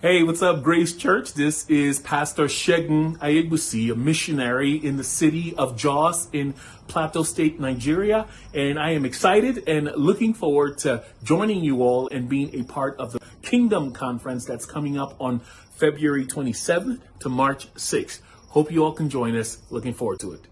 Hey, what's up, Grace Church? This is Pastor Shegun Ayegbusi, a missionary in the city of Jos in Plateau State, Nigeria. And I am excited and looking forward to joining you all and being a part of the Kingdom Conference that's coming up on February 27th to March 6th. Hope you all can join us. Looking forward to it.